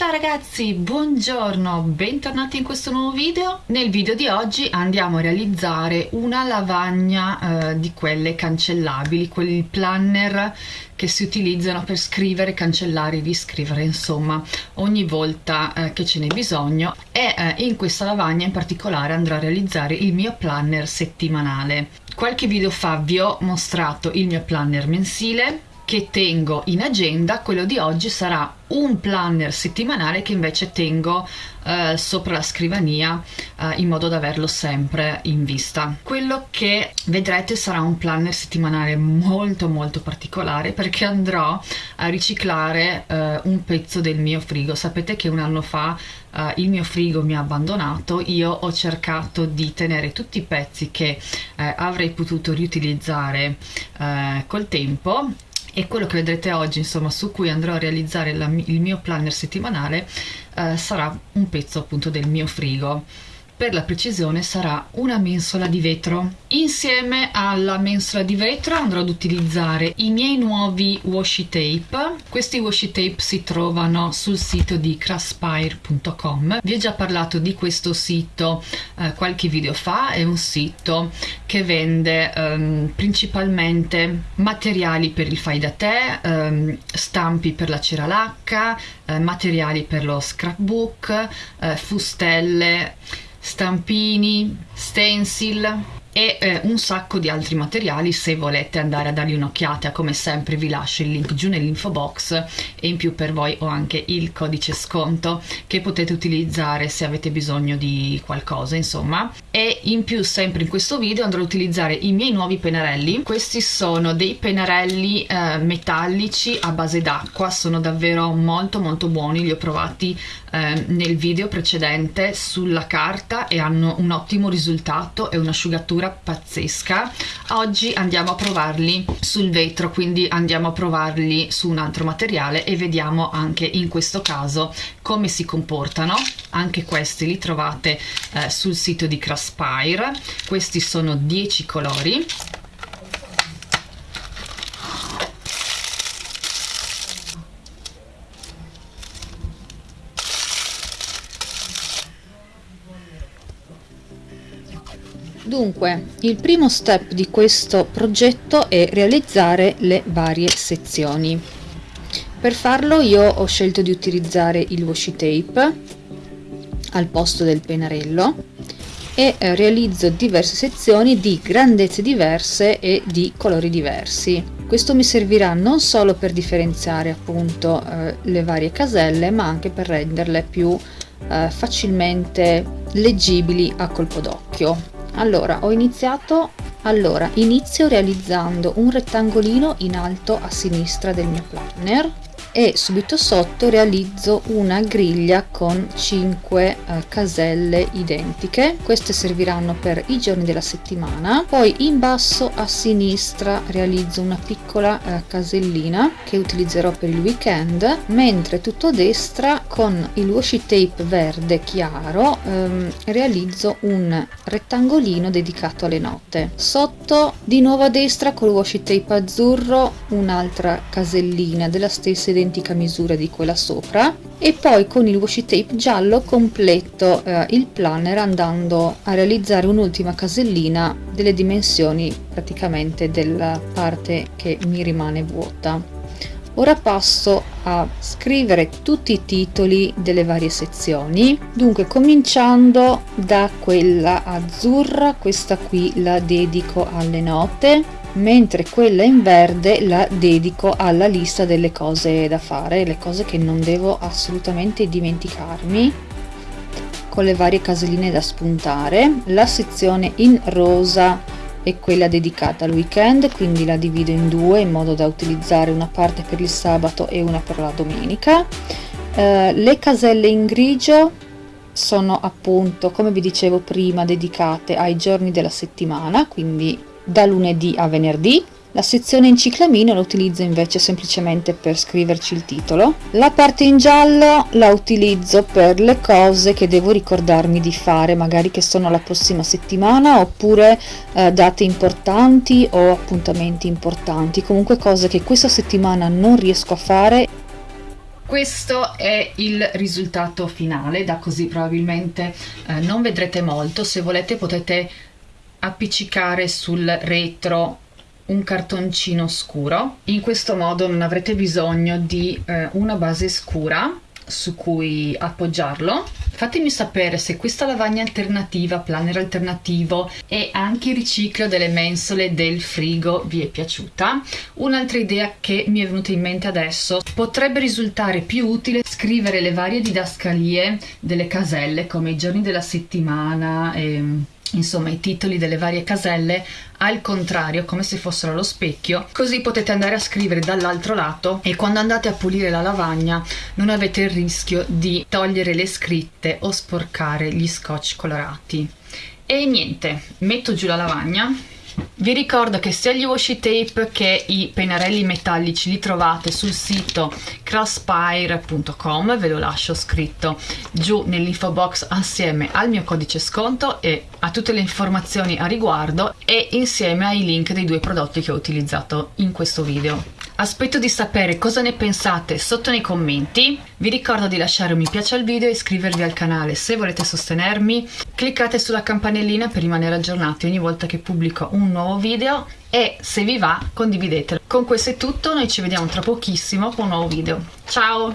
Ciao ragazzi, buongiorno, bentornati in questo nuovo video. Nel video di oggi andiamo a realizzare una lavagna eh, di quelle cancellabili, quei planner che si utilizzano per scrivere, cancellare, riscrivere, insomma, ogni volta eh, che ce n'è bisogno e eh, in questa lavagna in particolare andrò a realizzare il mio planner settimanale. Qualche video fa vi ho mostrato il mio planner mensile che tengo in agenda, quello di oggi sarà un planner settimanale che invece tengo eh, sopra la scrivania eh, in modo da averlo sempre in vista. Quello che vedrete sarà un planner settimanale molto molto particolare perché andrò a riciclare eh, un pezzo del mio frigo. Sapete che un anno fa eh, il mio frigo mi ha abbandonato, io ho cercato di tenere tutti i pezzi che eh, avrei potuto riutilizzare eh, col tempo e quello che vedrete oggi insomma su cui andrò a realizzare la, il mio planner settimanale eh, sarà un pezzo appunto del mio frigo per la precisione sarà una mensola di vetro. Insieme alla mensola di vetro andrò ad utilizzare i miei nuovi washi tape. Questi washi tape si trovano sul sito di craspire.com. Vi ho già parlato di questo sito eh, qualche video fa, è un sito che vende ehm, principalmente materiali per il fai da te, ehm, stampi per la cera lacca, eh, materiali per lo scrapbook, eh, fustelle stampini, stencil e eh, un sacco di altri materiali se volete andare a dargli un'occhiata come sempre vi lascio il link giù nell'info box e in più per voi ho anche il codice sconto che potete utilizzare se avete bisogno di qualcosa insomma. E in più sempre in questo video andrò ad utilizzare i miei nuovi pennarelli questi sono dei pennarelli eh, metallici a base d'acqua sono davvero molto molto buoni li ho provati eh, nel video precedente sulla carta e hanno un ottimo risultato e un'asciugatura textura pazzesca. Oggi andiamo a provarli sul vetro quindi andiamo a provarli su un altro materiale e vediamo anche in questo caso come si comportano. Anche questi li trovate eh, sul sito di Craspire questi sono 10 colori Dunque, il primo step di questo progetto è realizzare le varie sezioni. Per farlo io ho scelto di utilizzare il washi tape al posto del pennarello e eh, realizzo diverse sezioni di grandezze diverse e di colori diversi. Questo mi servirà non solo per differenziare appunto eh, le varie caselle ma anche per renderle più eh, facilmente leggibili a colpo d'occhio allora ho iniziato allora inizio realizzando un rettangolino in alto a sinistra del mio planner e subito sotto realizzo una griglia con 5 eh, caselle identiche. Queste serviranno per i giorni della settimana. Poi in basso a sinistra realizzo una piccola eh, casellina che utilizzerò per il weekend mentre tutto a destra con il washi tape verde chiaro ehm, realizzo un rettangolino dedicato alle note. Sotto di nuovo a destra con il washi tape azzurro un'altra casellina della stessa identità identica misura di quella sopra. E poi con il washi tape giallo completo eh, il planner andando a realizzare un'ultima casellina delle dimensioni praticamente della parte che mi rimane vuota. Ora passo a scrivere tutti i titoli delle varie sezioni, dunque cominciando da quella azzurra, questa qui la dedico alle note, mentre quella in verde la dedico alla lista delle cose da fare, le cose che non devo assolutamente dimenticarmi con le varie caselline da spuntare. La sezione in rosa è quella dedicata al weekend, quindi la divido in due in modo da utilizzare una parte per il sabato e una per la domenica. Eh, le caselle in grigio sono appunto, come vi dicevo prima, dedicate ai giorni della settimana, quindi da lunedì a venerdì. La sezione in ciclamino la utilizzo invece semplicemente per scriverci il titolo. La parte in giallo la utilizzo per le cose che devo ricordarmi di fare, magari che sono la prossima settimana oppure eh, date importanti o appuntamenti importanti, comunque cose che questa settimana non riesco a fare questo è il risultato finale da così probabilmente eh, non vedrete molto se volete potete appiccicare sul retro un cartoncino scuro. In questo modo non avrete bisogno di eh, una base scura su cui appoggiarlo. Fatemi sapere se questa lavagna alternativa planner alternativo e anche il riciclo delle mensole del frigo vi è piaciuta. Un'altra idea che mi è venuta in mente adesso potrebbe risultare più utile scrivere le varie didascalie delle caselle come i giorni della settimana e insomma i titoli delle varie caselle al contrario come se fossero allo specchio così potete andare a scrivere dall'altro lato e quando andate a pulire la lavagna non avete il rischio di togliere le scritte o sporcare gli scotch colorati. E niente metto giù la lavagna vi ricordo che sia gli washi tape che i pennarelli metallici li trovate sul sito crosspire.com, ve lo lascio scritto giù nell'info box assieme al mio codice sconto e a tutte le informazioni a riguardo e insieme ai link dei due prodotti che ho utilizzato in questo video. Aspetto di sapere cosa ne pensate sotto nei commenti. Vi ricordo di lasciare un mi piace al video e iscrivervi al canale se volete sostenermi. Cliccate sulla campanellina per rimanere aggiornati ogni volta che pubblico un nuovo video e se vi va condividetelo. Con questo è tutto, noi ci vediamo tra pochissimo con un nuovo video. Ciao!